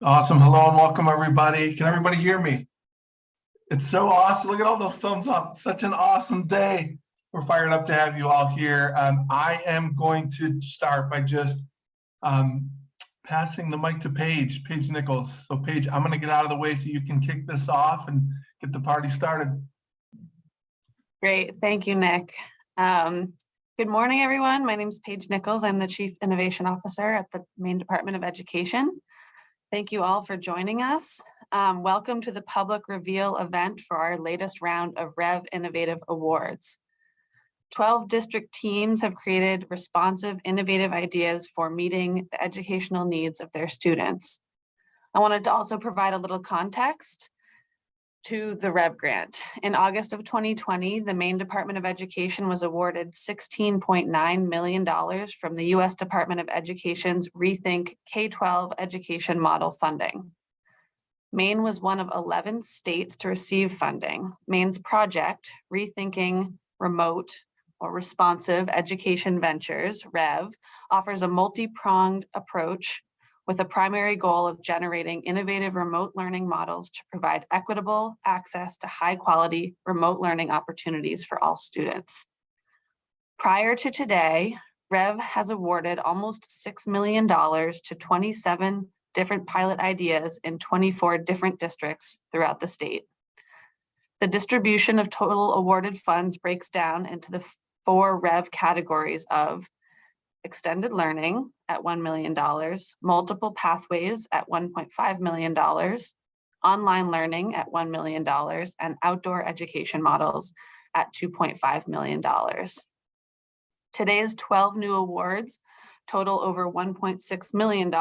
Awesome. Hello and welcome, everybody. Can everybody hear me? It's so awesome. Look at all those thumbs up. Such an awesome day. We're fired up to have you all here. Um, I am going to start by just um, passing the mic to Paige, Paige Nichols. So Paige, I'm going to get out of the way so you can kick this off and get the party started. Great, thank you, Nick. Um, good morning, everyone. My name is Paige Nichols. I'm the Chief Innovation Officer at the Maine Department of Education. Thank you all for joining us. Um, welcome to the public reveal event for our latest round of Rev Innovative Awards. 12 district teams have created responsive, innovative ideas for meeting the educational needs of their students. I wanted to also provide a little context to the Rev Grant. In August of 2020, the Maine Department of Education was awarded $16.9 million from the U.S. Department of Education's Rethink K-12 Education Model Funding. Maine was one of 11 states to receive funding. Maine's project, Rethinking Remote or Responsive Education Ventures, REV, offers a multi-pronged approach with a primary goal of generating innovative remote learning models to provide equitable access to high quality remote learning opportunities for all students. Prior to today, REV has awarded almost $6 million to 27 different pilot ideas in 24 different districts throughout the state. The distribution of total awarded funds breaks down into the four REV categories of extended learning at $1 million, multiple pathways at $1.5 million, online learning at $1 million, and outdoor education models at $2.5 million. Today's 12 new awards total over $1.6 million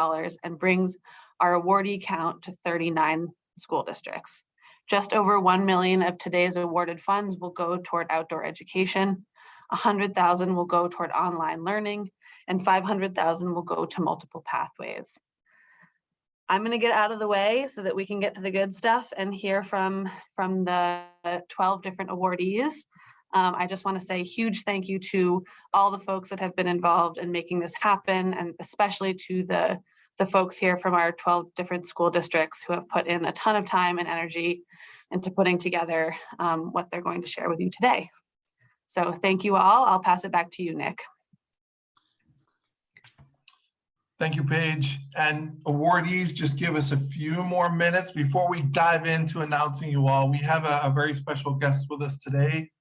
and brings our awardee count to 39 school districts. Just over 1 million of today's awarded funds will go toward outdoor education, 100,000 will go toward online learning, and 500,000 will go to multiple pathways. I'm going to get out of the way so that we can get to the good stuff and hear from, from the 12 different awardees. Um, I just want to say huge thank you to all the folks that have been involved in making this happen and especially to the, the folks here from our 12 different school districts who have put in a ton of time and energy into putting together um, what they're going to share with you today. So thank you all. I'll pass it back to you, Nick. Thank you, Paige. And awardees, just give us a few more minutes before we dive into announcing you all. We have a, a very special guest with us today.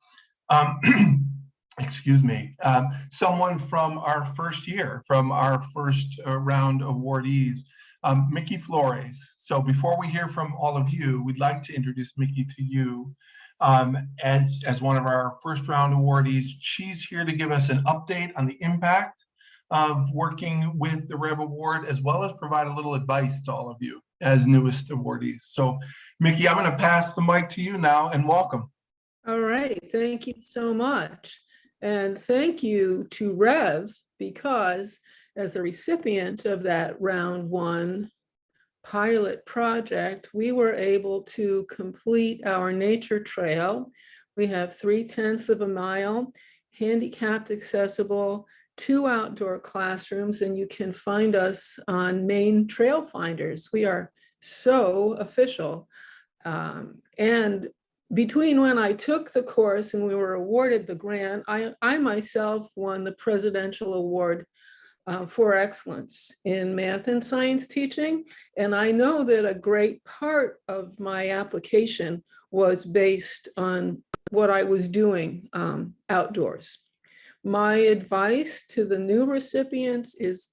Um, excuse me, um, someone from our first year, from our first uh, round awardees, um, Mickey Flores. So before we hear from all of you, we'd like to introduce Mickey to you um, as, as one of our first round awardees. She's here to give us an update on the impact of working with the Rev Award, as well as provide a little advice to all of you as newest awardees. So Mickey, I'm gonna pass the mic to you now and welcome. All right, thank you so much. And thank you to Rev because as a recipient of that round one pilot project, we were able to complete our nature trail. We have three tenths of a mile, handicapped accessible, two outdoor classrooms, and you can find us on Maine Trail Finders. We are so official. Um, and between when I took the course and we were awarded the grant, I, I myself won the Presidential Award uh, for Excellence in Math and Science teaching. And I know that a great part of my application was based on what I was doing um, outdoors. My advice to the new recipients is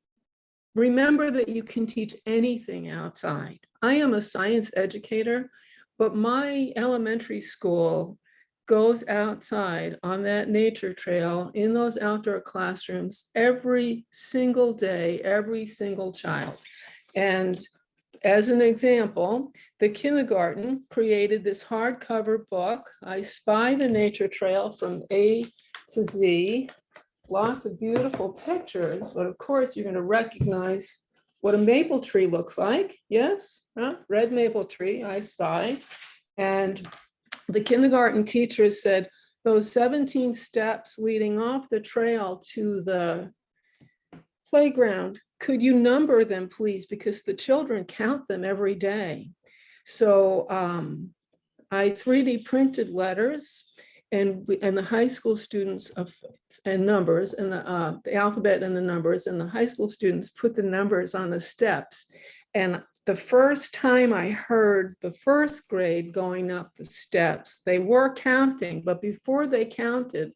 remember that you can teach anything outside. I am a science educator. But my elementary school goes outside on that nature trail in those outdoor classrooms every single day, every single child. And as an example, the kindergarten created this hardcover book, I Spy the Nature Trail from A to Z. Lots of beautiful pictures, but of course you're going to recognize what a maple tree looks like. Yes, huh? red maple tree, I spy. And the kindergarten teacher said, those 17 steps leading off the trail to the playground, could you number them, please? Because the children count them every day. So um, I 3D printed letters and, we- and the high school students of, and numbers and the, uh, the alphabet and the numbers and the high school students put the numbers on the steps. And the first time I heard the first grade going up the steps, they were counting, but before they counted,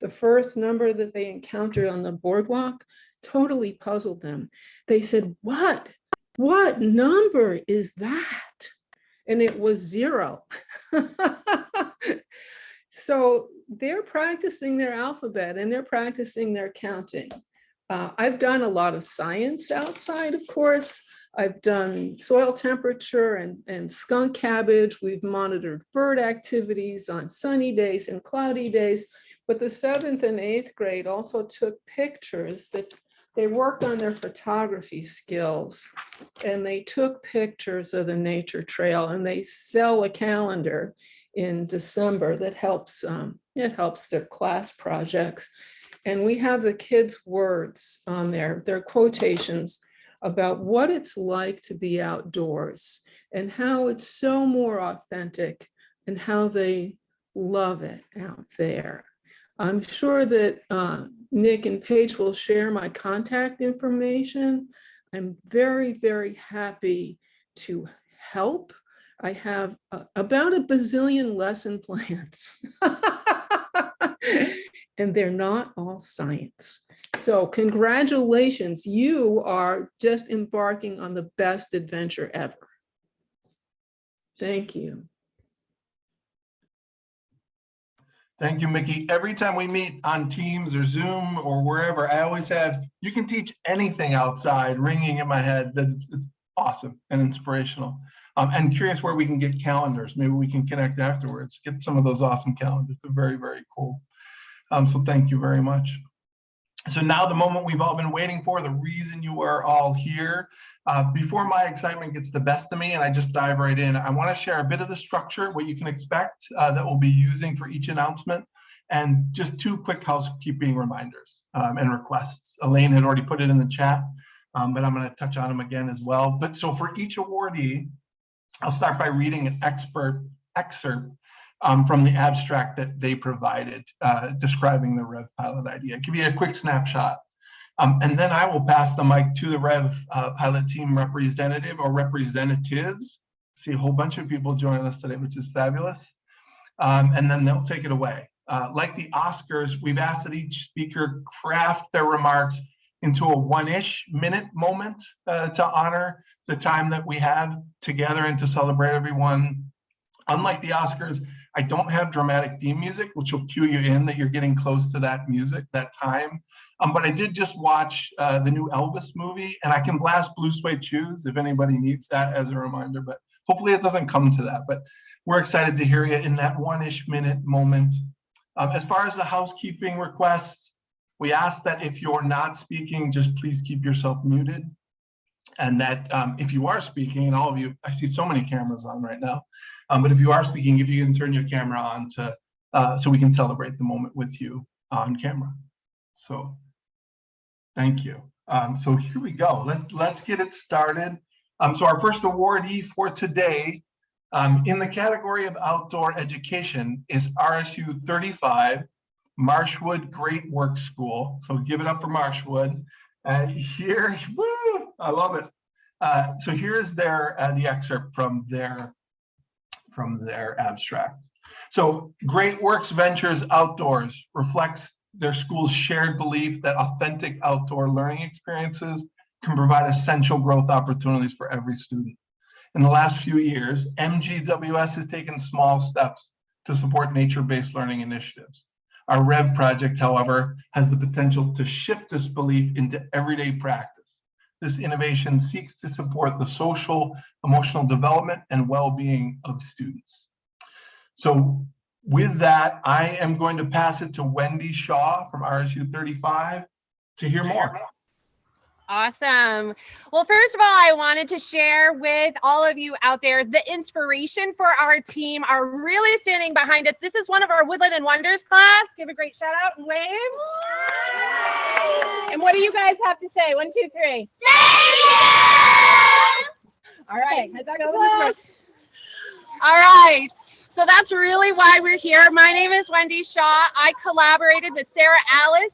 the first number that they encountered on the boardwalk totally puzzled them. They said, what, what number is that? And it was zero. So they're practicing their alphabet and they're practicing their counting. Uh, I've done a lot of science outside, of course. I've done soil temperature and, and skunk cabbage. We've monitored bird activities on sunny days and cloudy days. But the seventh and eighth grade also took pictures that they worked on their photography skills. And they took pictures of the nature trail and they sell a calendar in December that helps, um, it helps their class projects. And we have the kids' words on there, their quotations about what it's like to be outdoors and how it's so more authentic and how they love it out there. I'm sure that uh, Nick and Paige will share my contact information. I'm very, very happy to help. I have uh, about a bazillion lesson plans. And they're not all science. So congratulations, you are just embarking on the best adventure ever. Thank you. Thank you, Mickey. Every time we meet on Teams or Zoom or wherever, I always have, you can teach anything outside ringing in my head. That's it's awesome and inspirational. Um, and curious where we can get calendars. Maybe we can connect afterwards, get some of those awesome calendars. They're very, very cool. Um, so thank you very much. So now the moment we've all been waiting for, the reason you are all here. Uh, before my excitement gets the best of me and I just dive right in, I want to share a bit of the structure, what you can expect uh, that we'll be using for each announcement, and just two quick housekeeping reminders um, and requests. Elaine had already put it in the chat, um, but I'm going to touch on them again as well. But so for each awardee, I'll start by reading an expert excerpt um, from the abstract that they provided uh, describing the Rev pilot idea. Give you a quick snapshot. Um, and then I will pass the mic to the Rev uh, pilot team representative or representatives. See a whole bunch of people joining us today, which is fabulous. Um, and then they'll take it away. Uh, like the Oscars, we've asked that each speaker craft their remarks into a one-ish minute moment uh, to honor the time that we have together and to celebrate everyone. Unlike the Oscars, I don't have dramatic theme music, which will cue you in that you're getting close to that music, that time. Um, but I did just watch uh, the new Elvis movie and I can blast Blue Suede Shoes if anybody needs that as a reminder, but hopefully it doesn't come to that. But we're excited to hear you in that one-ish minute moment. Um, as far as the housekeeping requests, we ask that if you're not speaking, just please keep yourself muted. And that um, if you are speaking, and all of you, I see so many cameras on right now, um, but if you are speaking, if you can turn your camera on to, uh, so we can celebrate the moment with you on camera. So thank you. Um, so here we go. Let, let's get it started. Um, so our first awardee for today um, in the category of outdoor education is RSU 35, Marshwood Great Work School. So give it up for Marshwood. Uh, here, woo, I love it. Uh, so here is their uh, the excerpt from their from their abstract. So Great Works Ventures Outdoors reflects their school's shared belief that authentic outdoor learning experiences can provide essential growth opportunities for every student. In the last few years, MGWS has taken small steps to support nature-based learning initiatives. Our REV project, however, has the potential to shift this belief into everyday practice. This innovation seeks to support the social, emotional development and well-being of students. So with that, I am going to pass it to Wendy Shaw from RSU 35 to hear more. Awesome. Well, first of all, I wanted to share with all of you out there the inspiration for our team are really standing behind us. This is one of our Woodland and Wonders class. Give a great shout out and wave. And what do you guys have to say? One, two, three. All right. head back over this way. All right. So that's really why we're here. My name is Wendy Shaw. I collaborated with Sarah Alice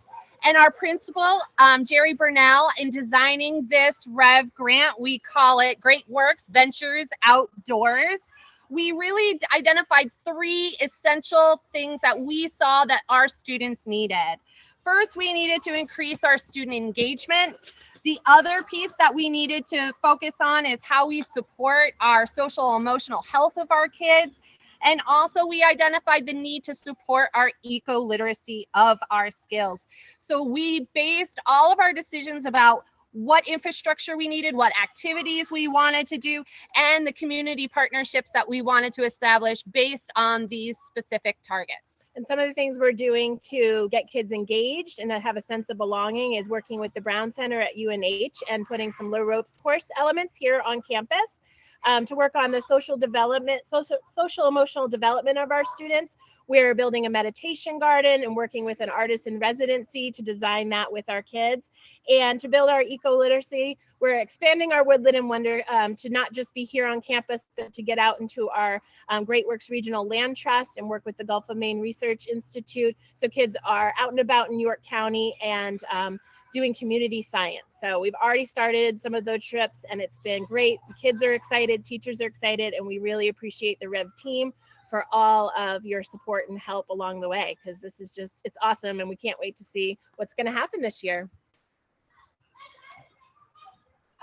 and our principal, um, Jerry Burnell, in designing this REV grant. We call it Great Works Ventures Outdoors. We really identified three essential things that we saw that our students needed. First, we needed to increase our student engagement. The other piece that we needed to focus on is how we support our social emotional health of our kids. And also we identified the need to support our eco-literacy of our skills. So we based all of our decisions about what infrastructure we needed, what activities we wanted to do, and the community partnerships that we wanted to establish based on these specific targets. And some of the things we're doing to get kids engaged and to have a sense of belonging is working with the Brown Center at UNH and putting some low ropes course elements here on campus um, to work on the social development, social, social emotional development of our students. We're building a meditation garden and working with an artist in residency to design that with our kids. And to build our eco-literacy, we're expanding our Woodland and Wonder um, to not just be here on campus, but to get out into our um, Great Works Regional Land Trust and work with the Gulf of Maine Research Institute. So kids are out and about in York County and um, doing community science. So we've already started some of those trips and it's been great. The kids are excited, teachers are excited, and we really appreciate the Rev team for all of your support and help along the way because this is just, it's awesome and we can't wait to see what's going to happen this year.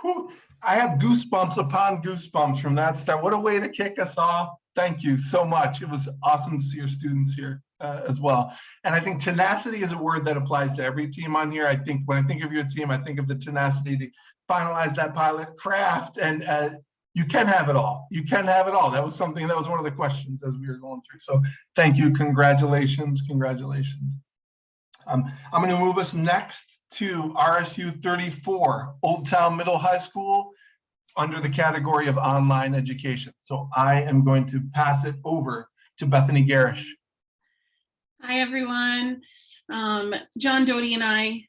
I have goosebumps upon goosebumps from that start. What a way to kick us off. Thank you so much. It was awesome to see your students here uh, as well. And I think tenacity is a word that applies to every team on here. I think when I think of your team, I think of the tenacity to finalize that pilot craft and uh, you can have it all. You can have it all. That was something that was one of the questions as we were going through. So thank you. Congratulations. Congratulations. Um, I'm going to move us next to RSU 34, Old Town Middle High School, under the category of online education. So I am going to pass it over to Bethany Garish. Hi, everyone. Um, John Doty and I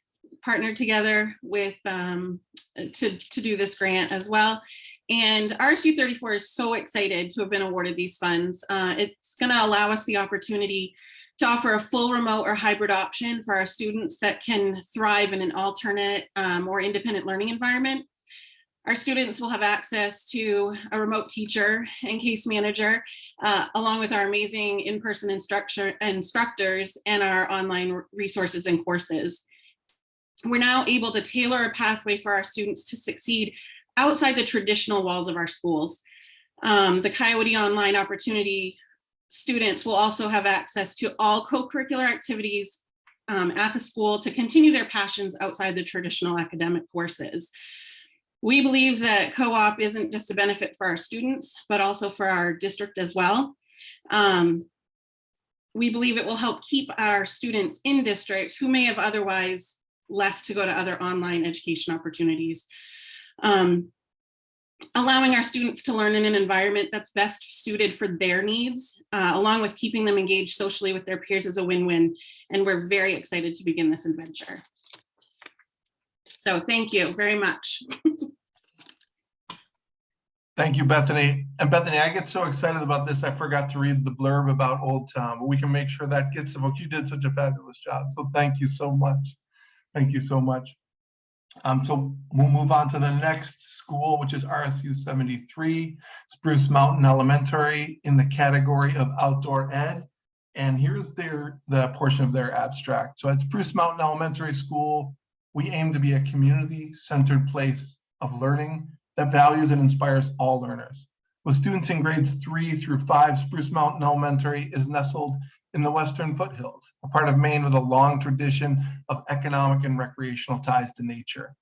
partnered together with um, to, to do this grant as well. And RSU 34 is so excited to have been awarded these funds. Uh, it's going to allow us the opportunity to offer a full remote or hybrid option for our students that can thrive in an alternate um, or independent learning environment. Our students will have access to a remote teacher and case manager, uh, along with our amazing in-person instructor instructors and our online resources and courses. We're now able to tailor a pathway for our students to succeed outside the traditional walls of our schools. Um, the Coyote Online Opportunity students will also have access to all co-curricular activities um, at the school to continue their passions outside the traditional academic courses. We believe that co-op isn't just a benefit for our students, but also for our district as well. Um, we believe it will help keep our students in district who may have otherwise left to go to other online education opportunities. Um, allowing our students to learn in an environment that's best suited for their needs, uh, along with keeping them engaged socially with their peers is a win-win. And we're very excited to begin this adventure. So thank you very much. Thank you, Bethany. And Bethany, I get so excited about this, I forgot to read the blurb about Old Town, but we can make sure that gets evoked. You did such a fabulous job. So thank you so much. Thank you so much. Um, so we'll move on to the next school, which is RSU 73, Spruce Mountain Elementary in the category of outdoor ed. And here's their the portion of their abstract. So at Spruce Mountain Elementary School, we aim to be a community-centered place of learning that values and inspires all learners. With students in grades three through five, Spruce Mountain Elementary is nestled in the Western foothills, a part of Maine with a long tradition of economic and recreational ties to nature.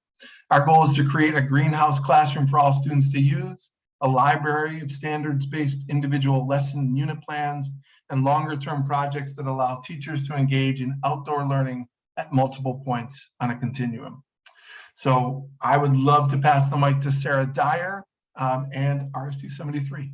Our goal is to create a greenhouse classroom for all students to use, a library of standards-based individual lesson unit plans, and longer-term projects that allow teachers to engage in outdoor learning at multiple points on a continuum. So I would love to pass the mic to Sarah Dyer um, and RSU 73.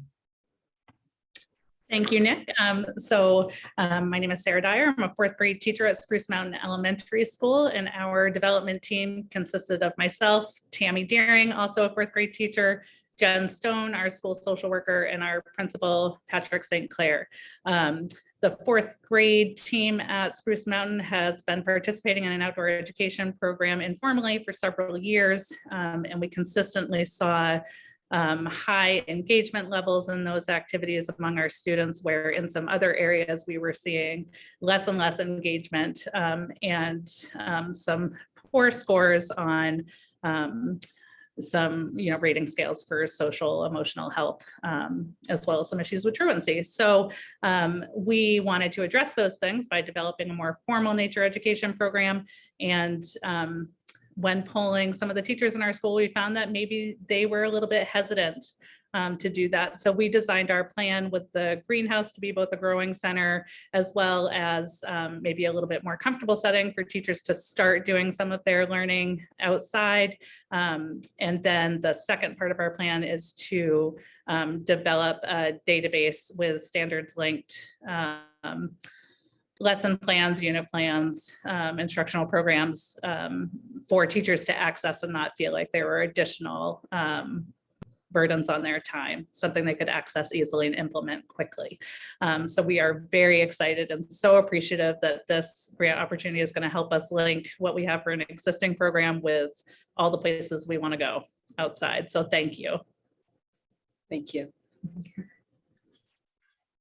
Thank you, Nick. Um, so um, my name is Sarah Dyer. I'm a fourth grade teacher at Spruce Mountain Elementary School, and our development team consisted of myself, Tammy Deering, also a fourth grade teacher, Jen Stone, our school social worker, and our principal, Patrick St. Clair. Um, the fourth grade team at Spruce Mountain has been participating in an outdoor education program informally for several years, um, and we consistently saw um, high engagement levels in those activities among our students, where in some other areas we were seeing less and less engagement um, and um, some poor scores on um, some you know rating scales for social emotional health um, as well as some issues with truancy. So um, we wanted to address those things by developing a more formal nature education program and um, when polling some of the teachers in our school, we found that maybe they were a little bit hesitant um, to do that. So we designed our plan with the greenhouse to be both a growing center as well as um, maybe a little bit more comfortable setting for teachers to start doing some of their learning outside. Um, and then the second part of our plan is to um, develop a database with standards linked um, lesson plans, unit plans, um, instructional programs um, for teachers to access and not feel like there were additional um, burdens on their time, something they could access easily and implement quickly. Um, so we are very excited and so appreciative that this grant opportunity is going to help us link what we have for an existing program with all the places we want to go outside. So thank you. Thank you.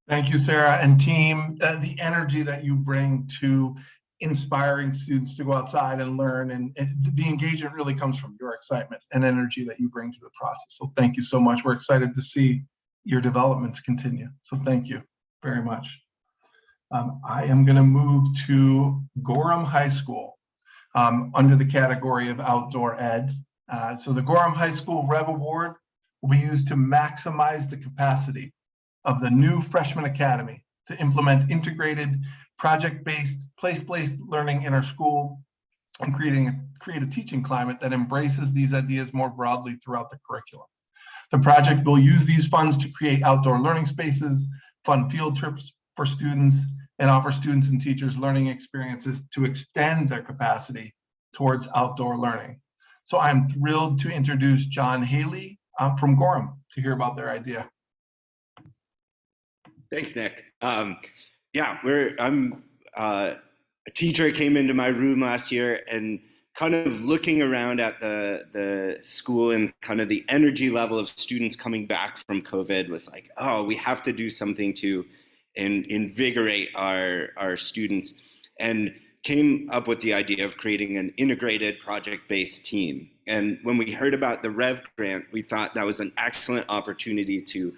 Thank you, Sarah and team. Uh, the energy that you bring to inspiring students to go outside and learn and, and the engagement really comes from your excitement and energy that you bring to the process. So thank you so much. We're excited to see your developments continue. So thank you very much. Um, I am going to move to Gorham High School um, under the category of outdoor ed. Uh, so the Gorham High School Rev Award will be used to maximize the capacity of the new freshman academy to implement integrated project-based place-based learning in our school and creating create a teaching climate that embraces these ideas more broadly throughout the curriculum. The project will use these funds to create outdoor learning spaces, fund field trips for students, and offer students and teachers learning experiences to extend their capacity towards outdoor learning. So I'm thrilled to introduce John Haley uh, from Gorham to hear about their idea. Thanks, Nick. Um, yeah, we're I'm uh, a teacher came into my room last year and kind of looking around at the the school and kind of the energy level of students coming back from COVID was like, oh, we have to do something to in, invigorate our our students, and came up with the idea of creating an integrated project-based team. And when we heard about the Rev grant, we thought that was an excellent opportunity to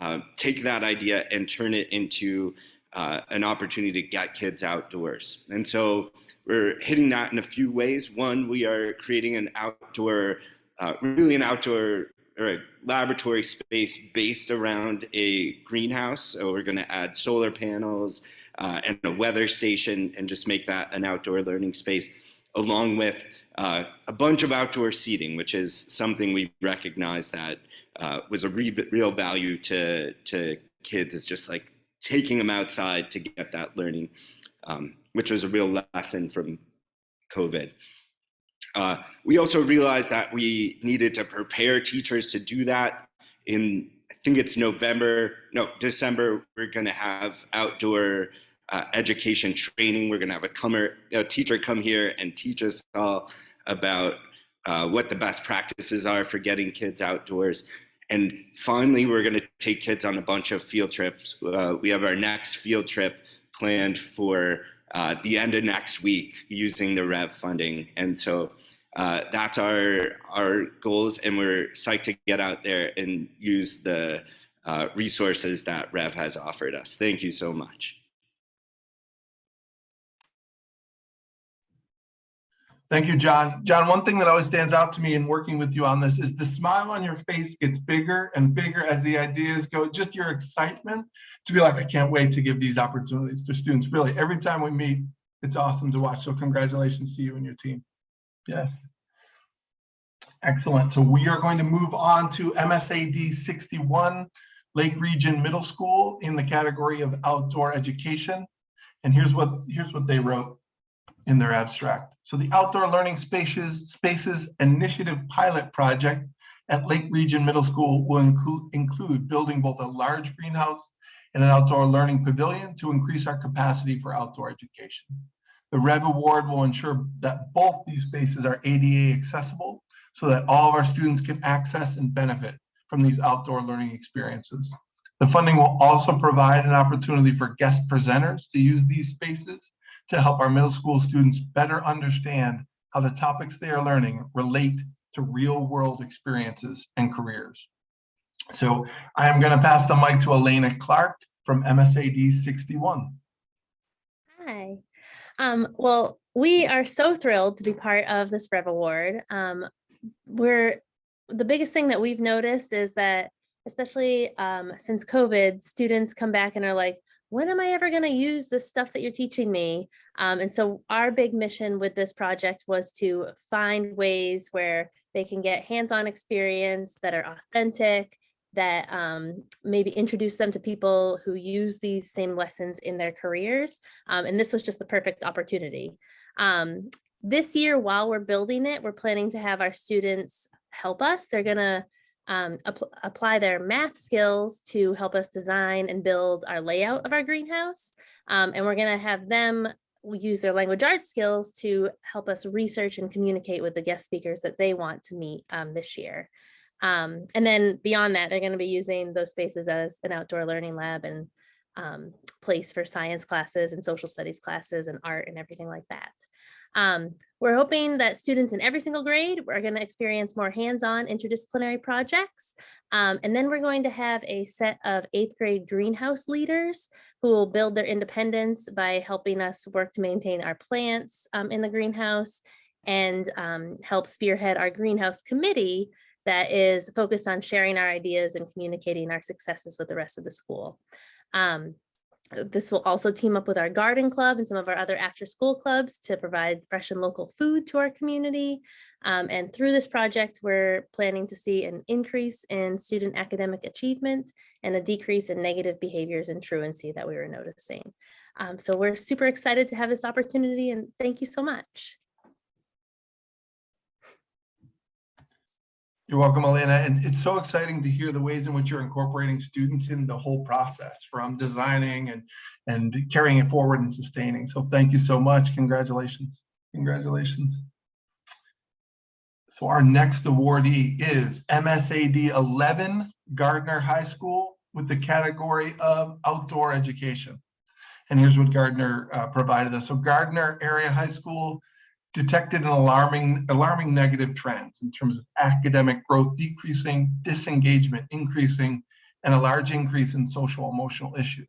uh, take that idea and turn it into uh, an opportunity to get kids outdoors. And so we're hitting that in a few ways. One, we are creating an outdoor, uh, really an outdoor or a laboratory space based around a greenhouse. So we're going to add solar panels uh, and a weather station and just make that an outdoor learning space along with uh, a bunch of outdoor seating, which is something we recognize that uh, was a re real value to, to kids. It's just like taking them outside to get that learning, um, which was a real lesson from COVID. Uh, we also realized that we needed to prepare teachers to do that in, I think it's November, no, December, we're gonna have outdoor uh, education training. We're gonna have a, comer, a teacher come here and teach us all about uh, what the best practices are for getting kids outdoors. And finally, we're going to take kids on a bunch of field trips. Uh, we have our next field trip planned for uh, the end of next week using the REV funding. And so uh, that's our, our goals. And we're psyched to get out there and use the uh, resources that REV has offered us. Thank you so much. Thank you, John. John, one thing that always stands out to me in working with you on this is the smile on your face gets bigger and bigger as the ideas go, just your excitement to be like, I can't wait to give these opportunities to students. Really, every time we meet, it's awesome to watch. So congratulations to you and your team. Yes. Excellent. So we are going to move on to MSAD 61, Lake Region Middle School in the category of outdoor education. And here's what, here's what they wrote in their abstract. So the Outdoor Learning Spaces, Spaces Initiative Pilot Project at Lake Region Middle School will include, include building both a large greenhouse and an outdoor learning pavilion to increase our capacity for outdoor education. The REV Award will ensure that both these spaces are ADA accessible so that all of our students can access and benefit from these outdoor learning experiences. The funding will also provide an opportunity for guest presenters to use these spaces to help our middle school students better understand how the topics they are learning relate to real world experiences and careers. So I am going to pass the mic to Elena Clark from MSAD 61. Hi. Um, well, we are so thrilled to be part of this Rev Award. Um, we're the biggest thing that we've noticed is that, especially um, since COVID, students come back and are like, when am I ever going to use this stuff that you're teaching me? Um, and so our big mission with this project was to find ways where they can get hands-on experience that are authentic, that um, maybe introduce them to people who use these same lessons in their careers. Um, and this was just the perfect opportunity. Um, this year, while we're building it, we're planning to have our students help us. They're gonna um, apply their math skills to help us design and build our layout of our greenhouse. Um, and we're gonna have them use their language arts skills to help us research and communicate with the guest speakers that they want to meet um, this year. Um, and then beyond that, they're going to be using those spaces as an outdoor learning lab and um, place for science classes and social studies classes and art and everything like that. Um, we're hoping that students in every single grade are going to experience more hands-on interdisciplinary projects. Um, and then we're going to have a set of eighth grade greenhouse leaders who will build their independence by helping us work to maintain our plants um, in the greenhouse and um, help spearhead our greenhouse committee that is focused on sharing our ideas and communicating our successes with the rest of the school. Um, this will also team up with our garden club and some of our other after school clubs to provide fresh and local food to our community. Um, and through this project, we're planning to see an increase in student academic achievement and a decrease in negative behaviors and truancy that we were noticing. Um, so we're super excited to have this opportunity and thank you so much. You're welcome, Elena. And it's so exciting to hear the ways in which you're incorporating students in the whole process from designing and, and carrying it forward and sustaining. So thank you so much. Congratulations. Congratulations. So our next awardee is MSAD 11 Gardiner High School with the category of outdoor education. And here's what Gardiner uh, provided us. So Gardiner Area High School detected an alarming, alarming negative trends in terms of academic growth decreasing, disengagement increasing, and a large increase in social emotional issues.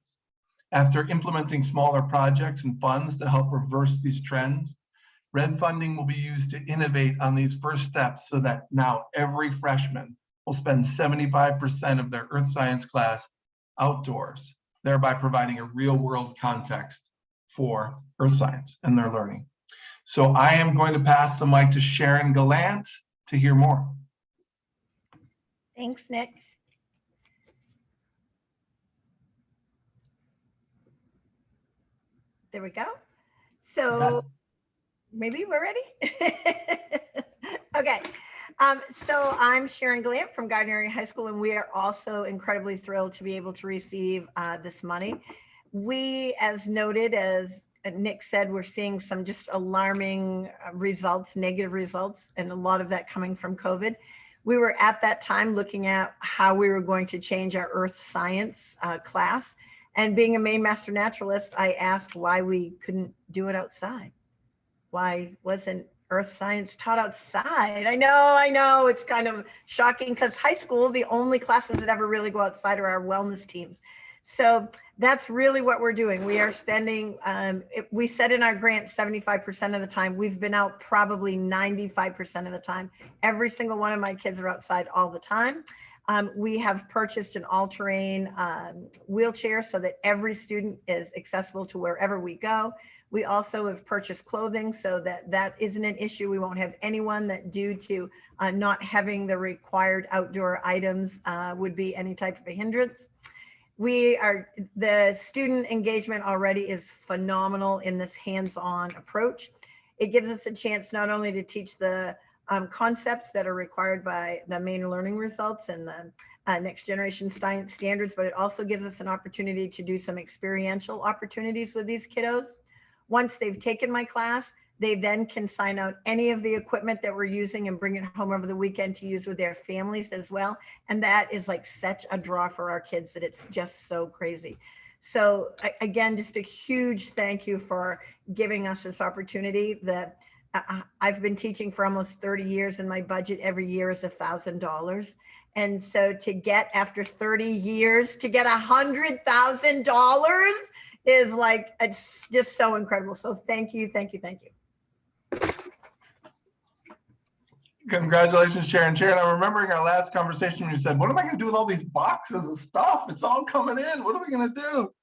After implementing smaller projects and funds to help reverse these trends, REV funding will be used to innovate on these first steps so that now every freshman will spend 75% of their earth science class outdoors, thereby providing a real world context for earth science and their learning. So I am going to pass the mic to Sharon Gallant to hear more. Thanks, Nick. There we go. So maybe we're ready. okay. Um, so I'm Sharon Gallant from Area High School, and we are also incredibly thrilled to be able to receive uh, this money. We, as noted, as Nick said, we're seeing some just alarming uh, results, negative results, and a lot of that coming from COVID. We were at that time looking at how we were going to change our earth science uh, class. And being a Maine master naturalist, I asked why we couldn't do it outside. Why wasn't earth science taught outside? I know, I know, it's kind of shocking because high school, the only classes that ever really go outside are our wellness teams. So that's really what we're doing. We are spending, um, it, we said in our grant 75% of the time, we've been out probably 95% of the time. Every single one of my kids are outside all the time. Um, we have purchased an all-terrain um, wheelchair so that every student is accessible to wherever we go. We also have purchased clothing so that that isn't an issue. We won't have anyone that due to uh, not having the required outdoor items uh, would be any type of a hindrance. We are, the student engagement already is phenomenal in this hands-on approach. It gives us a chance not only to teach the um, concepts that are required by the Maine learning results and the uh, next generation science standards, but it also gives us an opportunity to do some experiential opportunities with these kiddos. Once they've taken my class, they then can sign out any of the equipment that we're using and bring it home over the weekend to use with their families as well. And that is like such a draw for our kids that it's just so crazy. So again, just a huge thank you for giving us this opportunity that I- I- I've been teaching for almost 30 years and my budget every year is a thousand dollars. And so to get after 30 years to get a hundred thousand dollars is like, it's just so incredible. So thank you, thank you, thank you. Congratulations, Sharon. Sharon, I'm remembering our last conversation when you said, what am I gonna do with all these boxes of stuff? It's all coming in. What are we gonna do?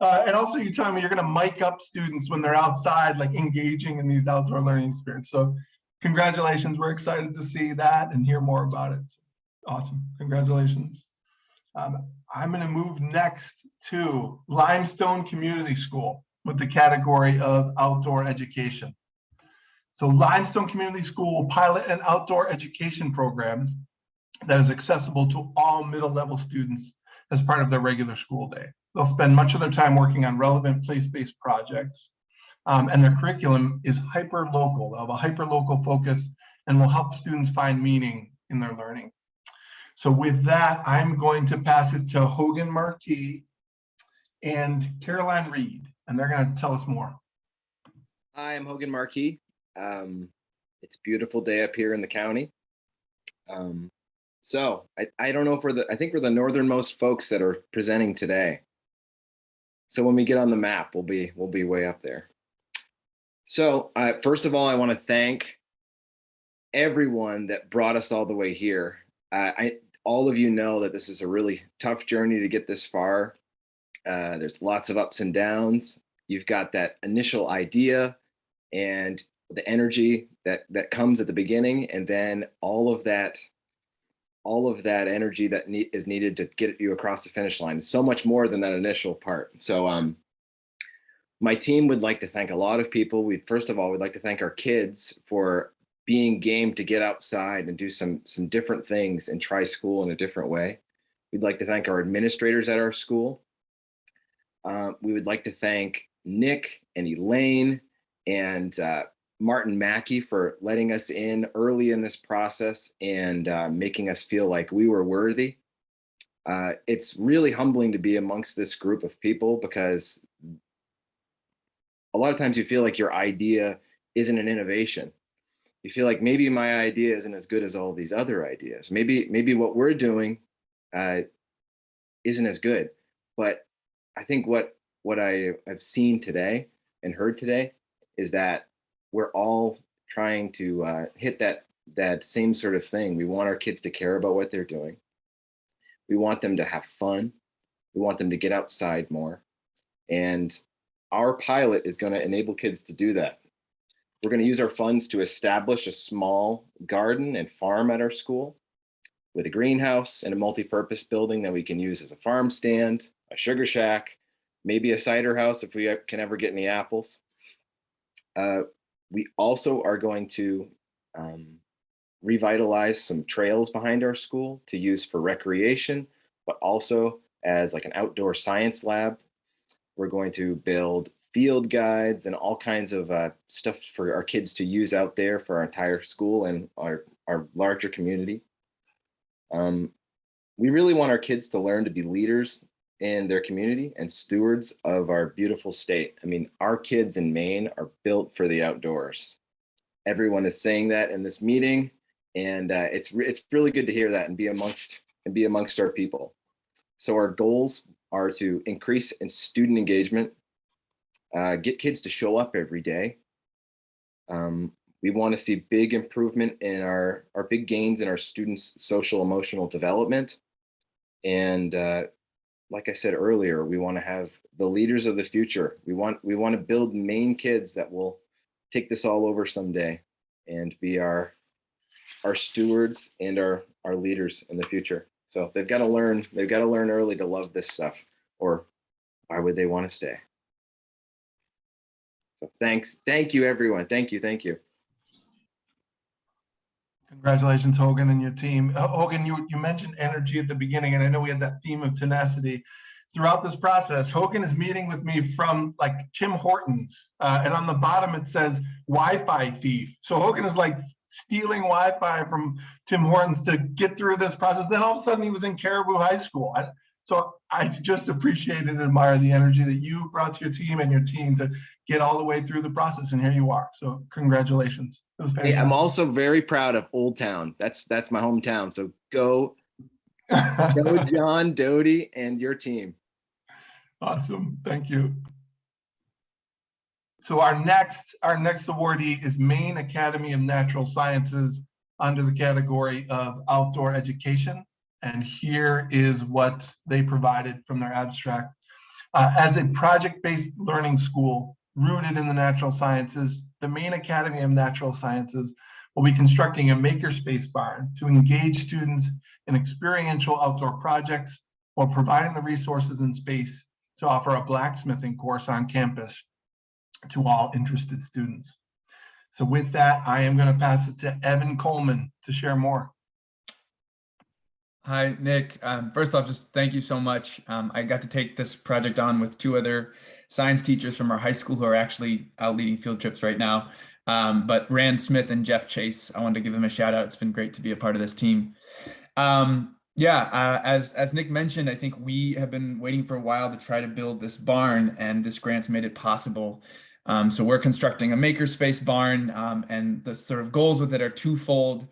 Uh, and also you telling me you're gonna mic up students when they're outside, like engaging in these outdoor learning experiences. So congratulations. We're excited to see that and hear more about it. Awesome. Congratulations. Um, I'm gonna move next to Limestone Community School with the category of outdoor education. So Limestone Community School will pilot an outdoor education program that is accessible to all middle level students as part of their regular school day. They'll spend much of their time working on relevant place-based projects. um, and their curriculum is hyper local. They'll have a hyper local focus and will help students find meaning in their learning. So with that, I'm going to pass it to Hogan Markey and Caroline Reed, and they're going to tell us more. Hi, I'm Hogan Markey. Um, it's a beautiful day up here in the county. Um, so I, I don't know if we're the, I think we're the northernmost folks that are presenting today. So when we get on the map, we'll be, we'll be way up there. So uh, first of all, I want to thank everyone that brought us all the way here. Uh, I, all of you know that this is a really tough journey to get this far. Uh, there's lots of ups and downs. You've got that initial idea and the energy that that comes at the beginning and then all of that all of that energy that ne is needed to get you across the finish line so much more than that initial part. So um my team would like to thank a lot of people. We first of all we'd like to thank our kids for being game to get outside and do some some different things and try school in a different way. We'd like to thank our administrators at our school. Uh, we would like to thank nick and elaine and uh, Martin Mackey for letting us in early in this process and uh, making us feel like we were worthy. Uh, it's really humbling to be amongst this group of people because a lot of times you feel like your idea isn't an innovation. You feel like maybe my idea isn't as good as all these other ideas. Maybe maybe what we're doing uh, isn't as good. But I think what what I have seen today and heard today is that we're all trying to uh, hit that that same sort of thing. We want our kids to care about what they're doing. We want them to have fun. We want them to get outside more. And our pilot is going to enable kids to do that. We're going to use our funds to establish a small garden and farm at our school with a greenhouse and a multi-purpose building that we can use as a farm stand, a sugar shack, maybe a cider house if we can ever get any apples. Uh, we also are going to um, revitalize some trails behind our school to use for recreation, but also as like an outdoor science lab. We're going to build field guides and all kinds of uh, stuff for our kids to use out there for our entire school and our, our larger community. Um, we really want our kids to learn to be leaders in their community and stewards of our beautiful state. I mean, our kids in Maine are built for the outdoors. Everyone is saying that in this meeting, and uh, it's it's really good to hear that and be amongst and be amongst our people. So our goals are to increase in student engagement, uh, get kids to show up every day. Um, we want to see big improvement in our our big gains in our students' social emotional development, and uh, like I said earlier, we want to have the leaders of the future. We want we want to build Maine kids that will take this all over someday and be our our stewards and our our leaders in the future. So they've got to learn. They've got to learn early to love this stuff, or why would they want to stay? So thanks, thank you, everyone. Thank you, thank you. Congratulations, Hogan and your team. Hogan, you, you mentioned energy at the beginning, and I know we had that theme of tenacity. Throughout this process, Hogan is meeting with me from like Tim Hortons, uh, and on the bottom it says Wi-Fi thief. So Hogan is like stealing Wi-Fi from Tim Hortons to get through this process. Then all of a sudden he was in Caribou High School. I, so I just appreciate and admire the energy that you brought to your team and your team to get all the way through the process, and here you are. So congratulations. It was fantastic. Hey, I'm also very proud of Old Town. That's that's my hometown. So go, go, John, Doty, and your team. Awesome, thank you. So our next, our next awardee is Maine Academy of Natural Sciences under the category of outdoor education. And here is what they provided from their abstract. Uh, as a project-based learning school rooted in the natural sciences, the Maine Academy of Natural Sciences will be constructing a makerspace barn to engage students in experiential outdoor projects while providing the resources and space to offer a blacksmithing course on campus to all interested students. So with that, I am going to pass it to Evan Coleman to share more. Hi, Nick. Um, first off, just thank you so much. Um, I got to take this project on with two other science teachers from our high school who are actually out leading field trips right now. Um, but Rand Smith and Jeff Chase, I wanted to give them a shout out. It's been great to be a part of this team. Um, yeah, uh, as, as Nick mentioned, I think we have been waiting for a while to try to build this barn and this grant's made it possible. Um, so we're constructing a makerspace barn um, and the sort of goals with it are twofold.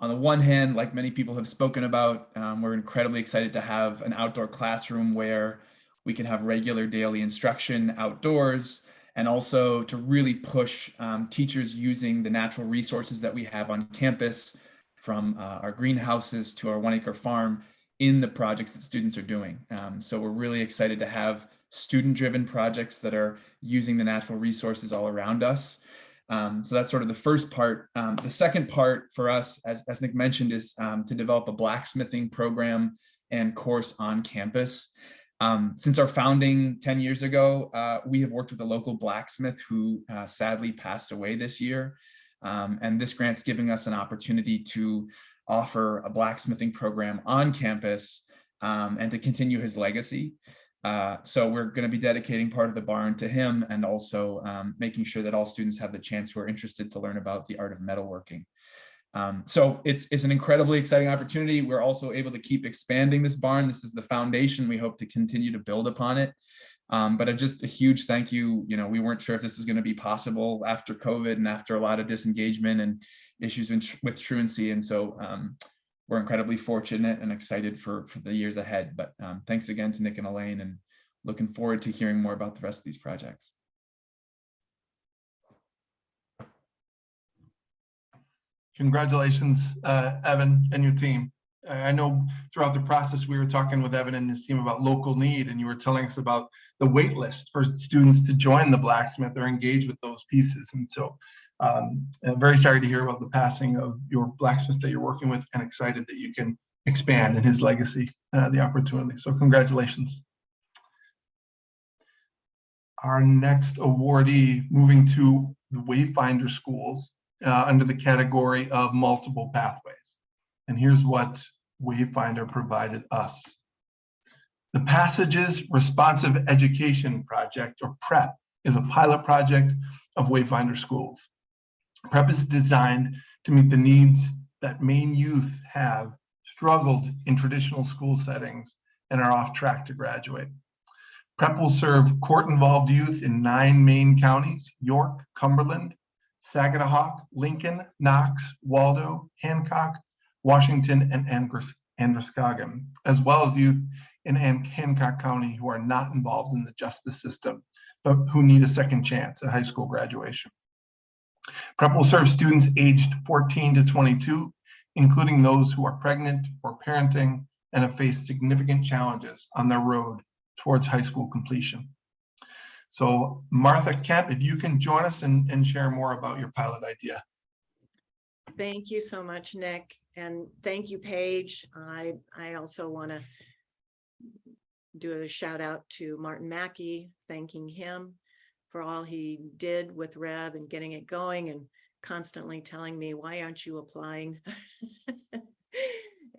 On the one hand, like many people have spoken about, um, we're incredibly excited to have an outdoor classroom where we can have regular daily instruction outdoors and also to really push um, teachers using the natural resources that we have on campus from uh, our greenhouses to our one acre farm in the projects that students are doing. Um, so we're really excited to have student driven projects that are using the natural resources all around us. Um, so that's sort of the first part. Um, the second part for us, as, as Nick mentioned, is um, to develop a blacksmithing program and course on campus. Um, since our founding 10 years ago, uh, we have worked with a local blacksmith who uh, sadly passed away this year. Um, and this grant's giving us an opportunity to offer a blacksmithing program on campus um, and to continue his legacy. Uh, so we're going to be dedicating part of the barn to him and also um, making sure that all students have the chance who are interested to learn about the art of metalworking. Um, so it's, it's an incredibly exciting opportunity. We're also able to keep expanding this barn. This is the foundation. We hope to continue to build upon it. Um, but a, just a huge thank you. You know, we weren't sure if this was going to be possible after COVID and after a lot of disengagement and issues with, with truancy. And so um, we're incredibly fortunate and excited for, for the years ahead. But um, thanks again to Nick and Elaine and looking forward to hearing more about the rest of these projects. Congratulations, uh, Evan and your team. I know throughout the process, we were talking with Evan and his team about local need, and you were telling us about the wait list for students to join the blacksmith or engage with those pieces. And so um, very sorry to hear about the passing of your blacksmith that you're working with and excited that you can expand in his legacy, uh, the opportunity. So congratulations. Our next awardee moving to the Wayfinder schools uh, under the category of multiple pathways. And here's what Wayfinder provided us. The Passages Responsive Education Project, or PREP, is a pilot project of Wayfinder schools. PREP is designed to meet the needs that Maine youth have struggled in traditional school settings and are off track to graduate. PREP will serve court-involved youth in nine Maine counties, York, Cumberland, Sagadahoc, Lincoln, Knox, Waldo, Hancock, Washington, and Androscoggin, as well as youth in Hancock County who are not involved in the justice system, but who need a second chance at high school graduation. PREP will serve students aged 14 to 22, including those who are pregnant or parenting, and have faced significant challenges on their road towards high school completion. So Martha Kemp, if you can join us and, and share more about your pilot idea. Thank you so much, Nick, and thank you, Paige. I, I also want to do a shout out to Martin Mackey, thanking him for all he did with REV and getting it going and constantly telling me, why aren't you applying?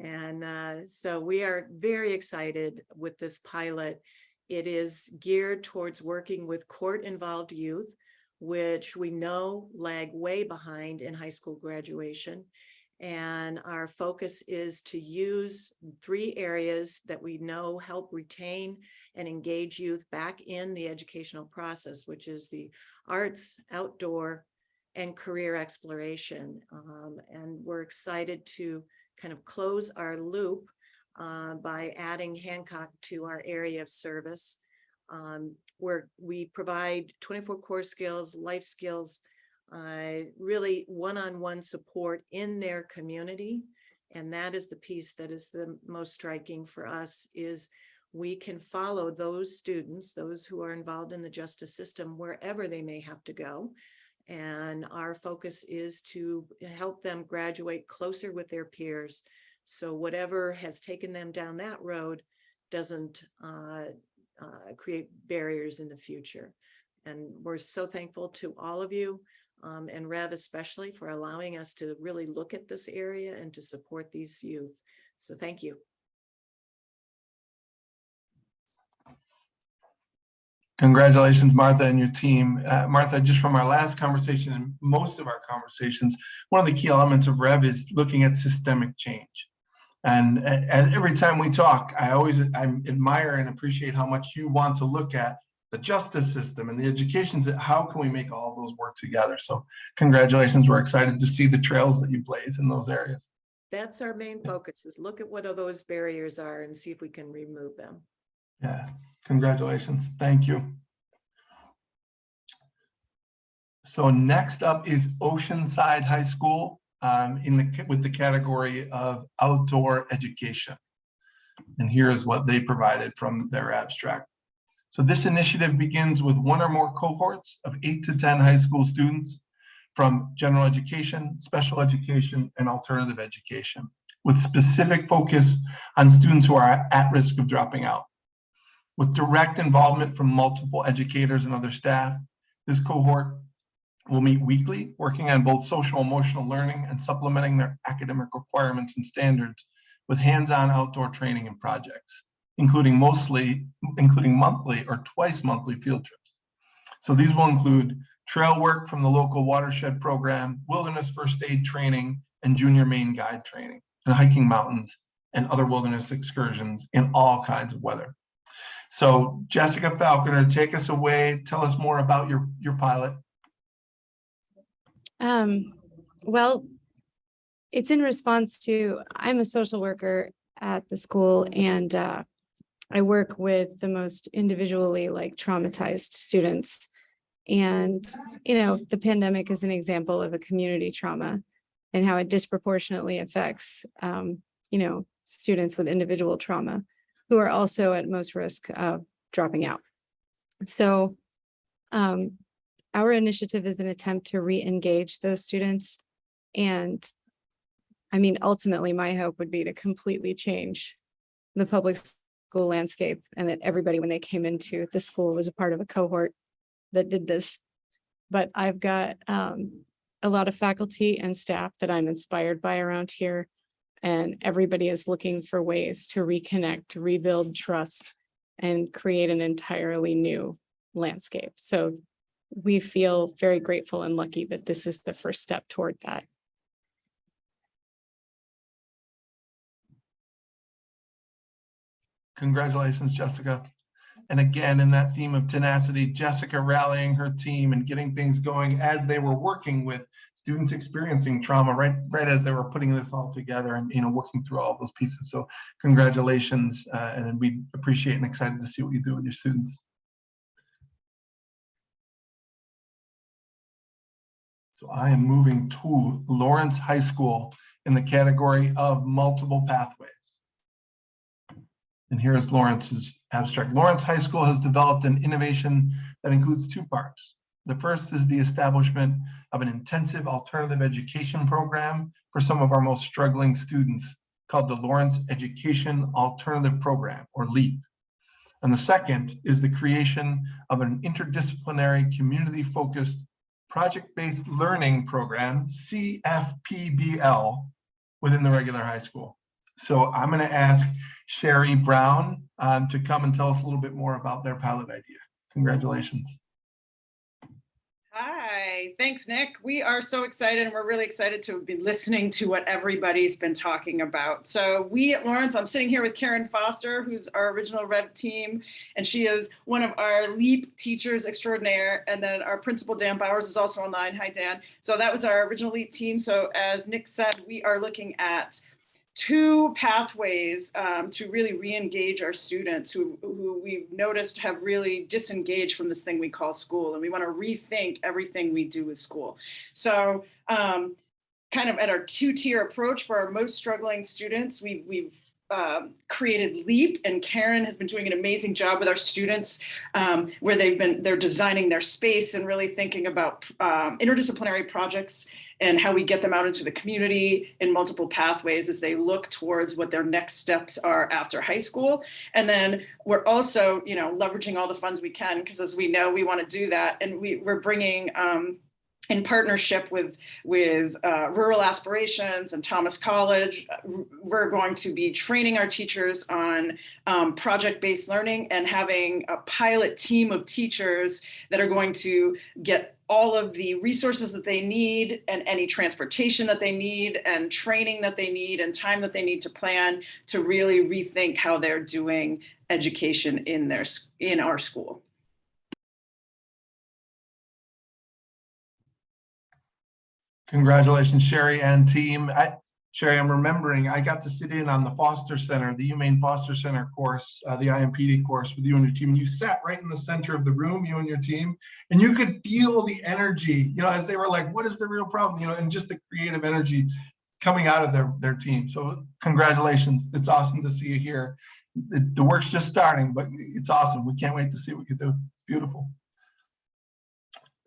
And uh, so we are very excited with this pilot. It is geared towards working with court-involved youth, which we know lag way behind in high school graduation. And our focus is to use three areas that we know help retain and engage youth back in the educational process, which is the arts, outdoor, and career exploration. Um, and we're excited to kind of close our loop uh, by adding Hancock to our area of service. Um, where we provide 24 core skills, life skills, uh, really one-on-one support in their community. And that is the piece that is the most striking for us is we can follow those students, those who are involved in the justice system, wherever they may have to go. And our focus is to help them graduate closer with their peers. So whatever has taken them down that road doesn't uh, uh, create barriers in the future. And we're so thankful to all of you um, and REV especially for allowing us to really look at this area and to support these youth. So thank you. Congratulations, Martha and your team. Uh, Martha, just from our last conversation and most of our conversations, one of the key elements of REV is looking at systemic change. And uh, as every time we talk, I always I admire and appreciate how much you want to look at the justice system and the education, how can we make all those work together? So congratulations, we're excited to see the trails that you blaze in those areas. That's our main focus is look at what those barriers are and see if we can remove them. Yeah, congratulations. Thank you. So next up is Oceanside High School um, in the with the category of outdoor education. And here is what they provided from their abstract. So this initiative begins with one or more cohorts of eight to 10 high school students from general education, special education, and alternative education, with specific focus on students who are at risk of dropping out. With direct involvement from multiple educators and other staff, this cohort will meet weekly, working on both social emotional learning and supplementing their academic requirements and standards with hands-on outdoor training and projects, including mostly, including monthly or twice monthly field trips. So these will include trail work from the local watershed program, wilderness first aid training, and junior Maine guide training, and hiking mountains and other wilderness excursions in all kinds of weather. So Jessica Falconer, take us away. Tell us more about your, your pilot. Um, well, it's in response to, I'm a social worker at the school and uh, I work with the most individually like traumatized students. And, you know, the pandemic is an example of a community trauma and how it disproportionately affects, um, you know, students with individual trauma who are also at most risk of dropping out. So um, our initiative is an attempt to re-engage those students. And I mean, ultimately, my hope would be to completely change the public school landscape and that everybody, when they came into the school, was a part of a cohort that did this. But I've got um, a lot of faculty and staff that I'm inspired by around here. And everybody is looking for ways to reconnect, to rebuild trust and create an entirely new landscape. So we feel very grateful and lucky that this is the first step toward that. Congratulations, Jessica. And again, in that theme of tenacity, Jessica rallying her team and getting things going as they were working with students experiencing trauma right, right as they were putting this all together and you know working through all those pieces. So congratulations, uh, and we appreciate and excited to see what you do with your students. So I am moving to Lawrence High School in the category of multiple pathways. And here's Lawrence's abstract. Lawrence High School has developed an innovation that includes two parts. The first is the establishment of an intensive alternative education program for some of our most struggling students called the Lawrence Education Alternative Program, or LEAP. And the second is the creation of an interdisciplinary, community-focused, project-based learning program, CFPBL, within the regular high school. So I'm going to ask Sherry Brown um, to come and tell us a little bit more about their pilot idea. Congratulations. Hi, thanks, Nick. We are so excited and we're really excited to be listening to what everybody's been talking about. So we at Lawrence, I'm sitting here with Karen Foster, who's our original REV team, and she is one of our LEAP teachers extraordinaire. And then our principal, Dan Bowers, is also online. Hi, Dan. So that was our original LEAP team. So as Nick said, we are looking at two pathways um, to really re-engage our students who, who we've noticed have really disengaged from this thing we call school and we want to rethink everything we do with school. So um, kind of at our two-tier approach for our most struggling students, we, we've um, created LEAP and Karen has been doing an amazing job with our students um, where they've been, they're designing their space and really thinking about um, interdisciplinary projects and how we get them out into the community in multiple pathways as they look towards what their next steps are after high school. And then we're also, you know, leveraging all the funds we can because as we know, we want to do that. And we, we're bringing um, in partnership with, with uh, Rural Aspirations and Thomas College, we're going to be training our teachers on um, project-based learning and having a pilot team of teachers that are going to get all of the resources that they need and any transportation that they need and training that they need and time that they need to plan to really rethink how they're doing education in their in our school. Congratulations, Sherry and team. I, Sherry, I'm remembering I got to sit in on the Foster Center, the UMaine Foster Center course, uh, the IMPD course with you and your team. And you sat right in the center of the room, you and your team, and you could feel the energy, you know, as they were like, what is the real problem? You know, and just the creative energy coming out of their, their team. So congratulations. It's awesome to see you here. The, the work's just starting, but it's awesome. We can't wait to see what you do. It's beautiful.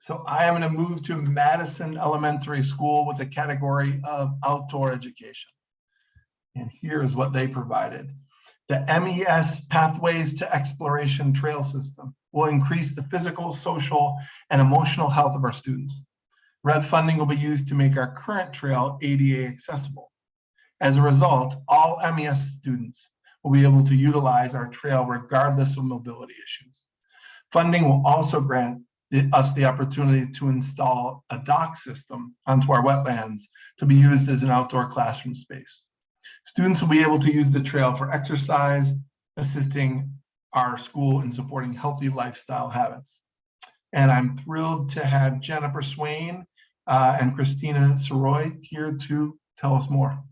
So I am going to move to Madison Elementary School with a category of outdoor education. And here's what they provided. The MES Pathways to Exploration Trail System will increase the physical, social, and emotional health of our students. REV funding will be used to make our current trail ADA accessible. As a result, all MES students will be able to utilize our trail regardless of mobility issues. Funding will also grant us the opportunity to install a dock system onto our wetlands to be used as an outdoor classroom space. Students will be able to use the trail for exercise, assisting our school in supporting healthy lifestyle habits. And I'm thrilled to have Jennifer Swain uh, and Christina Soroy here to tell us more.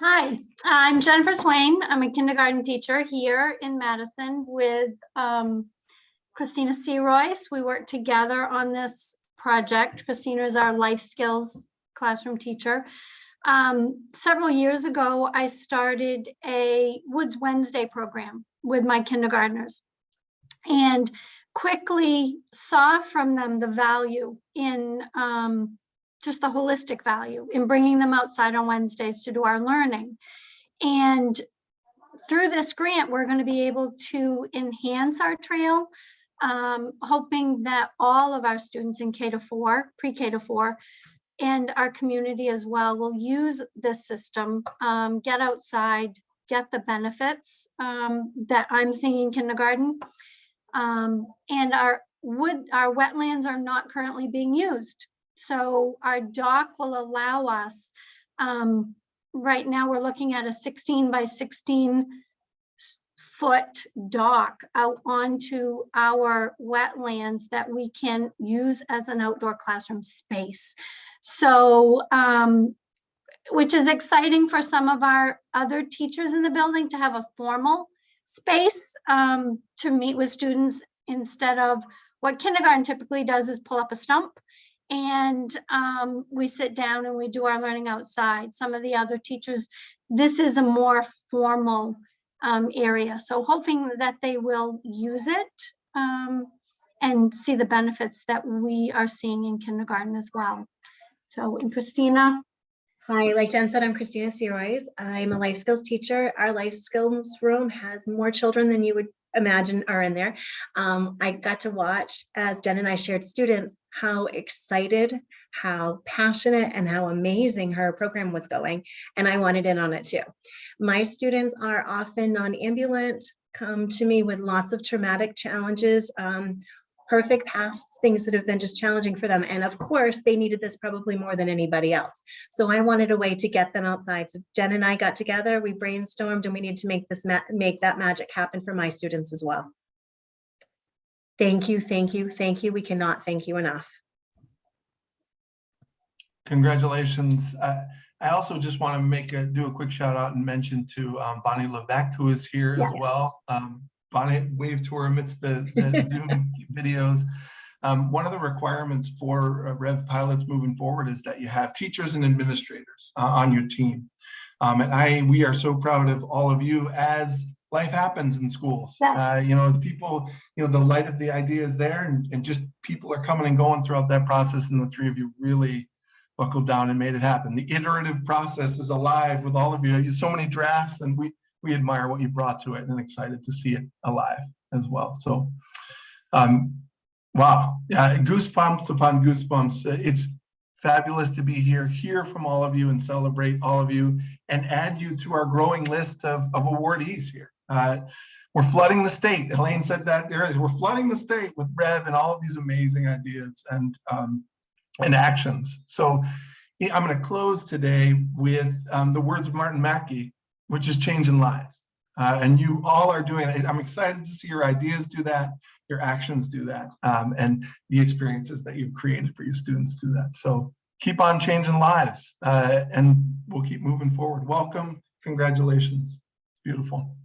Hi, I'm Jennifer Swain. I'm a kindergarten teacher here in Madison with um, Christina C. Royce. We work together on this project. Christina is our life skills classroom teacher. Um, several years ago, I started a Woods Wednesday program with my kindergartners and quickly saw from them the value in um, just the holistic value in bringing them outside on Wednesdays to do our learning. And through this grant, we're going to be able to enhance our trail um, hoping that all of our students in K to four, pre-K to four, and our community as well will use this system, um, get outside, get the benefits um, that I'm seeing in kindergarten. Um, and our wood, our wetlands are not currently being used. So our dock will allow us, um, right now we're looking at a 16 by 16 foot dock out onto our wetlands that we can use as an outdoor classroom space. So, um, which is exciting for some of our other teachers in the building to have a formal space um, to meet with students instead of what kindergarten typically does is pull up a stump and um, we sit down and we do our learning outside. Some of the other teachers, this is a more formal um, area. So hoping that they will use it um, and see the benefits that we are seeing in kindergarten as well. So and Christina, Hi, like Jen said, I'm Christina Serois. I'm a life skills teacher. Our life skills room has more children than you would imagine are in there. Um, I got to watch as Jen and I shared students, how excited, how passionate and how amazing her program was going. And I wanted in on it too. My students are often non-ambulant, come to me with lots of traumatic challenges, um, perfect past things that have been just challenging for them. And of course, they needed this probably more than anybody else. So I wanted a way to get them outside. So Jen and I got together, we brainstormed and we need to make this, make that magic happen for my students as well. Thank you, thank you, thank you. We cannot thank you enough. Congratulations. Uh, I also just want to make a, do a quick shout out and mention to um, Bonnie Levesque, who is here as well. Um, Bonnie waved to her amidst the the Zoom videos. Um, One of the requirements for uh, REV pilots moving forward is that you have teachers and administrators uh, on your team. Um, And I, we are so proud of all of you as life happens in schools. Uh, You know, as people, you know, the light of the idea is there and and just people are coming and going throughout that process and the three of you really buckled down and made it happen. The iterative process is alive with all of you. You so many drafts and we, we admire what you brought to it and excited to see it alive as well. So, um, wow, yeah, goosebumps upon goosebumps. It's fabulous to be here, hear from all of you and celebrate all of you and add you to our growing list of, of awardees here. Uh, we're flooding the state. Elaine said that there is, we're flooding the state with REV and all of these amazing ideas and, um, and actions. So I'm going to close today with um, the words of Martin Mackey, which is changing lives. Uh, and you all are doing it. I'm excited to see your ideas do that, your actions do that, um, and the experiences that you've created for your students do that. So keep on changing lives uh, and we'll keep moving forward. Welcome. Congratulations. It's beautiful.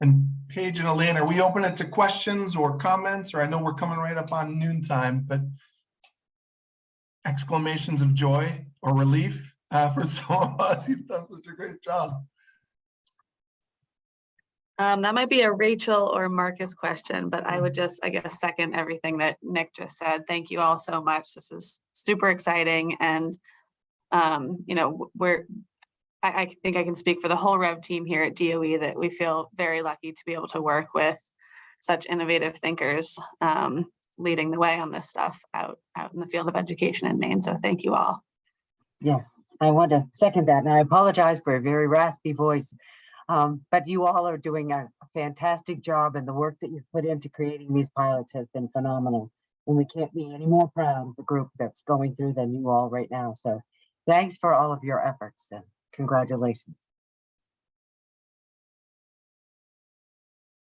And Paige and Elaine, are we open it to questions or comments? Or I know we're coming right up on noontime, but exclamations of joy or relief uh, for some of us. You've done such a great job. Um, that might be a Rachel or Marcus question, but I would just, I guess, second everything that Nick just said. Thank you all so much. This is super exciting and, um, you know, we're, I, I think I can speak for the whole REV team here at DOE that we feel very lucky to be able to work with such innovative thinkers, um, leading the way on this stuff out, out in the field of education in Maine. So thank you all. Yes, I want to second that, and I apologize for a very raspy voice. Um, but you all are doing a fantastic job, and the work that you've put into creating these pilots has been phenomenal. And we can't be any more proud of the group that's going through than you all right now. So thanks for all of your efforts and congratulations.